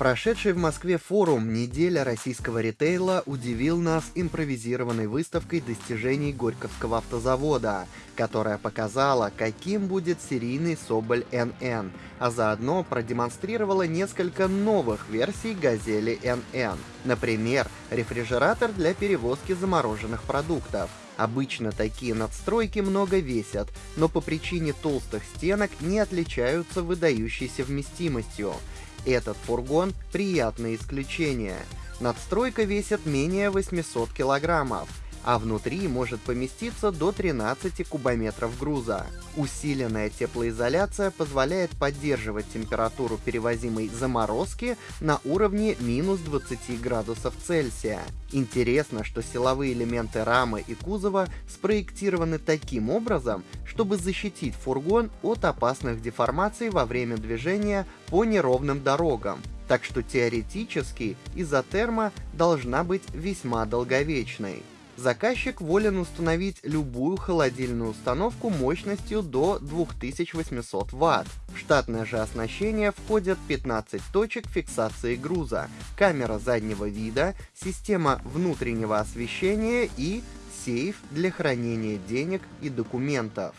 Прошедший в Москве форум «Неделя российского ритейла» удивил нас импровизированной выставкой достижений Горьковского автозавода, которая показала, каким будет серийный Соболь НН, а заодно продемонстрировала несколько новых версий «Газели НН». Например, рефрижератор для перевозки замороженных продуктов. Обычно такие надстройки много весят, но по причине толстых стенок не отличаются выдающейся вместимостью. Этот фургон – приятное исключение. Надстройка весит менее 800 килограммов, а внутри может поместиться до 13 кубометров груза. Усиленная теплоизоляция позволяет поддерживать температуру перевозимой заморозки на уровне минус 20 градусов Цельсия. Интересно, что силовые элементы рамы и кузова спроектированы таким образом, чтобы защитить фургон от опасных деформаций во время движения по неровным дорогам. Так что теоретически изотерма должна быть весьма долговечной заказчик волен установить любую холодильную установку мощностью до 2800 Вт. В штатное же оснащение входят 15 точек фиксации груза, камера заднего вида, система внутреннего освещения и сейф для хранения денег и документов.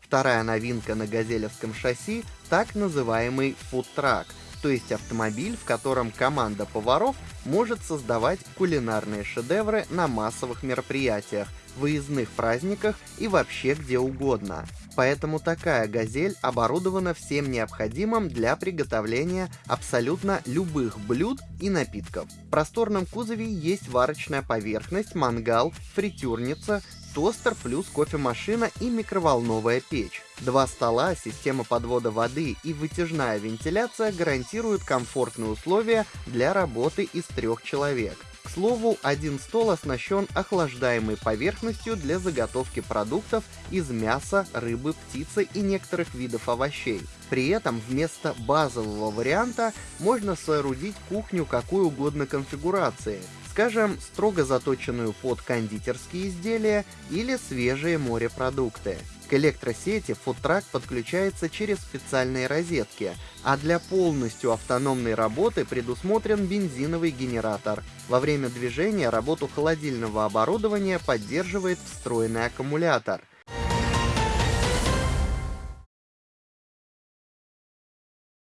Вторая новинка на газелевском шасси – так называемый фудтрак – то есть автомобиль, в котором команда поваров может создавать кулинарные шедевры на массовых мероприятиях, выездных праздниках и вообще где угодно. Поэтому такая «Газель» оборудована всем необходимым для приготовления абсолютно любых блюд и напитков. В просторном кузове есть варочная поверхность, мангал, фритюрница, тостер плюс кофемашина и микроволновая печь. Два стола, система подвода воды и вытяжная вентиляция гарантируют комфортные условия для работы из трех человек. К слову, один стол оснащен охлаждаемой поверхностью для заготовки продуктов из мяса, рыбы, птицы и некоторых видов овощей. При этом вместо базового варианта можно соорудить кухню какой угодно конфигурации, скажем, строго заточенную под кондитерские изделия или свежие морепродукты. К электросети фудтрак подключается через специальные розетки, а для полностью автономной работы предусмотрен бензиновый генератор. Во время движения работу холодильного оборудования поддерживает встроенный аккумулятор –